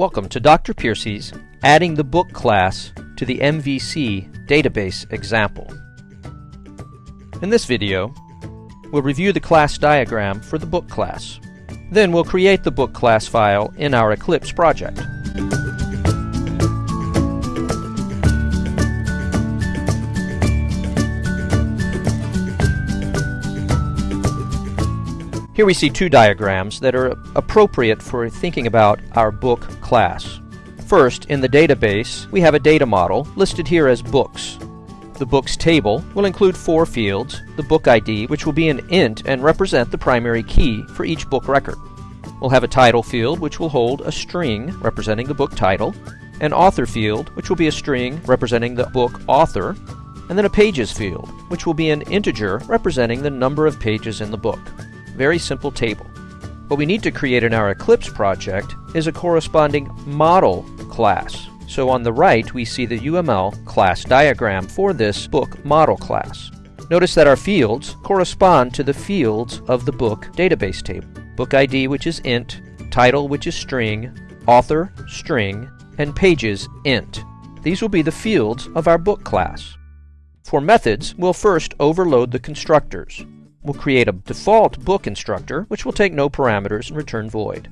Welcome to Dr. Piercy's Adding the Book class to the MVC database example. In this video, we'll review the class diagram for the book class. Then we'll create the book class file in our Eclipse project. Here we see two diagrams that are appropriate for thinking about our book class. First, in the database, we have a data model listed here as books. The books table will include four fields, the book ID, which will be an int and represent the primary key for each book record. We'll have a title field, which will hold a string representing the book title, an author field, which will be a string representing the book author, and then a pages field, which will be an integer representing the number of pages in the book. Very simple table. What we need to create in our Eclipse project is a corresponding model class. So on the right, we see the UML class diagram for this book model class. Notice that our fields correspond to the fields of the book database table. Book ID, which is int, title, which is string, author, string, and pages, int. These will be the fields of our book class. For methods, we'll first overload the constructors. We'll create a default book constructor, which will take no parameters and return void.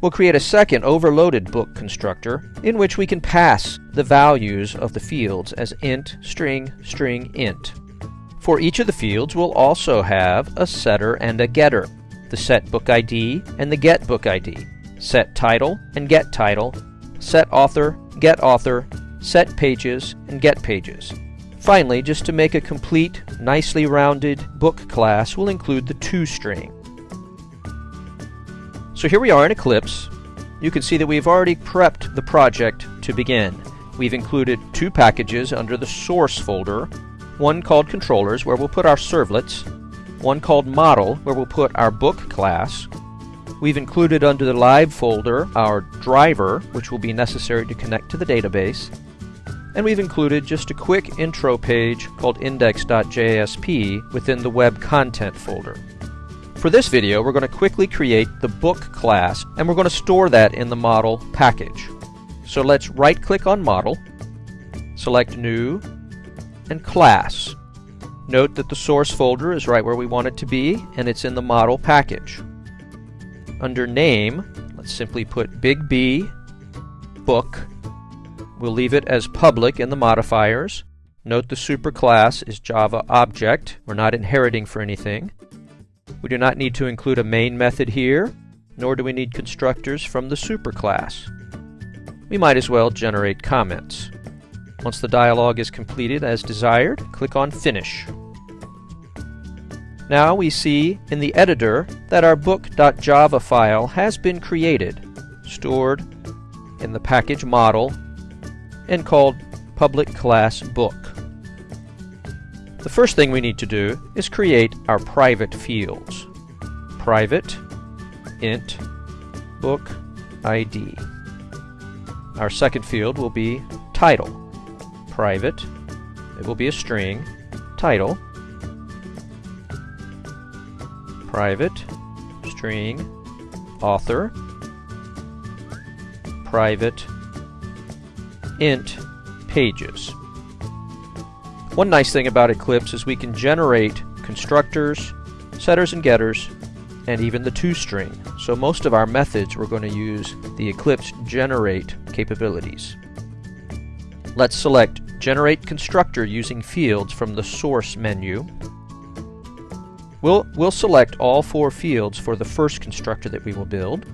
We'll create a second overloaded book constructor, in which we can pass the values of the fields as int, string, string, int. For each of the fields, we'll also have a setter and a getter, the set book ID and the get book ID, set title and get title, set author, get author, set pages, and get pages. Finally, just to make a complete, nicely rounded book class, we'll include the toString. So here we are in Eclipse. You can see that we've already prepped the project to begin. We've included two packages under the source folder, one called controllers where we'll put our servlets, one called model where we'll put our book class. We've included under the live folder our driver, which will be necessary to connect to the database, and we've included just a quick intro page called index.jsp within the web content folder. For this video, we're going to quickly create the book class, and we're going to store that in the model package. So let's right-click on Model, select New, and Class. Note that the source folder is right where we want it to be, and it's in the model package. Under Name, let's simply put Big B, Book, We'll leave it as public in the modifiers. Note the superclass is Java object. We're not inheriting for anything. We do not need to include a main method here, nor do we need constructors from the superclass. We might as well generate comments. Once the dialog is completed as desired, click on Finish. Now we see in the editor that our book.java file has been created, stored in the package model and called public class book. The first thing we need to do is create our private fields. Private int book ID. Our second field will be title. Private, it will be a string, title, private, string, author, private, int pages. One nice thing about Eclipse is we can generate constructors, setters and getters, and even the toString. So most of our methods we're going to use the Eclipse generate capabilities. Let's select Generate Constructor using fields from the Source menu. We'll, we'll select all four fields for the first constructor that we will build.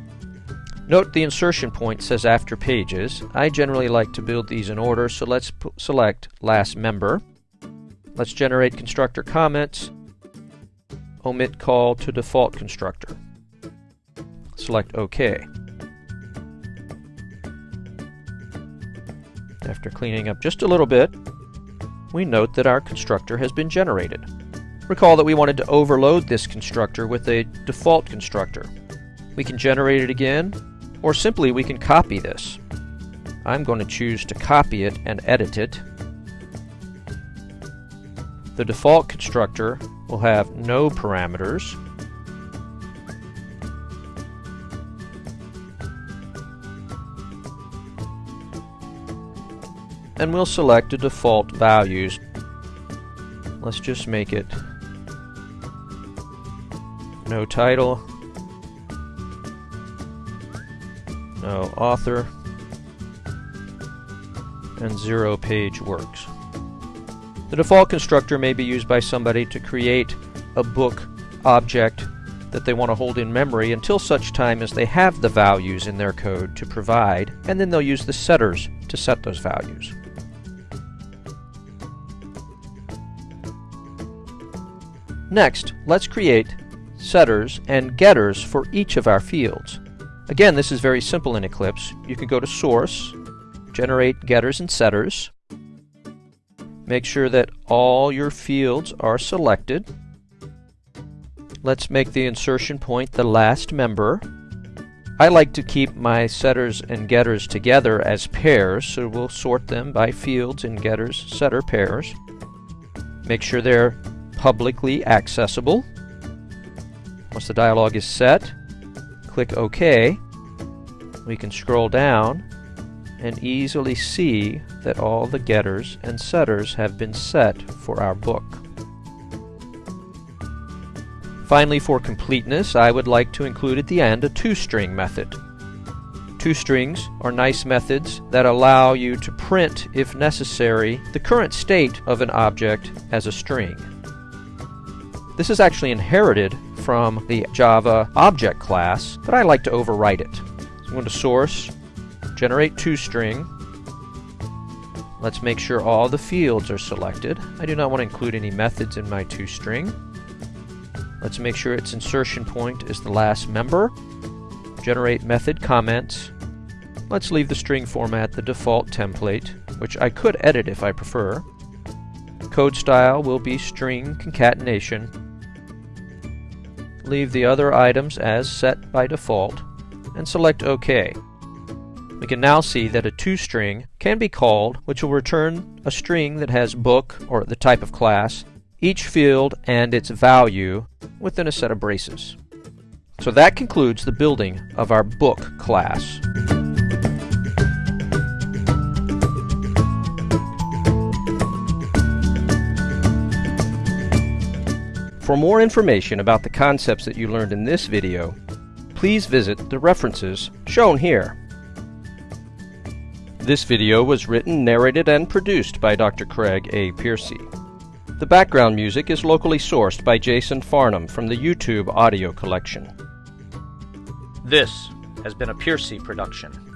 Note the insertion point says after pages. I generally like to build these in order, so let's select last member. Let's generate constructor comments. Omit call to default constructor. Select OK. After cleaning up just a little bit, we note that our constructor has been generated. Recall that we wanted to overload this constructor with a default constructor. We can generate it again or simply we can copy this. I'm going to choose to copy it and edit it. The default constructor will have no parameters. and we'll select the default values. Let's just make it no title, no author, and zero page works. The default constructor may be used by somebody to create a book object that they want to hold in memory until such time as they have the values in their code to provide, and then they'll use the setters to set those values. Next, let's create setters and getters for each of our fields. Again, this is very simple in Eclipse. You can go to Source, generate getters and setters. Make sure that all your fields are selected. Let's make the insertion point the last member. I like to keep my setters and getters together as pairs, so we'll sort them by fields and getters setter pairs. Make sure they're publicly accessible. Once the dialog is set, click OK. We can scroll down and easily see that all the getters and setters have been set for our book. Finally, for completeness, I would like to include at the end a toString method. ToStrings are nice methods that allow you to print, if necessary, the current state of an object as a string. This is actually inherited from the Java object class, but I like to overwrite it. So I'm going to source, generate toString. Let's make sure all the fields are selected. I do not want to include any methods in my toString. Let's make sure its insertion point is the last member. Generate method comments. Let's leave the string format the default template, which I could edit if I prefer. Code style will be string concatenation. Leave the other items as set by default, and select OK. We can now see that a toString can be called, which will return a string that has book, or the type of class, each field and its value within a set of braces. So that concludes the building of our book class. For more information about the concepts that you learned in this video, please visit the references shown here. This video was written, narrated, and produced by Dr. Craig A. Piercy. The background music is locally sourced by Jason Farnham from the YouTube audio collection. This has been a Piercy production.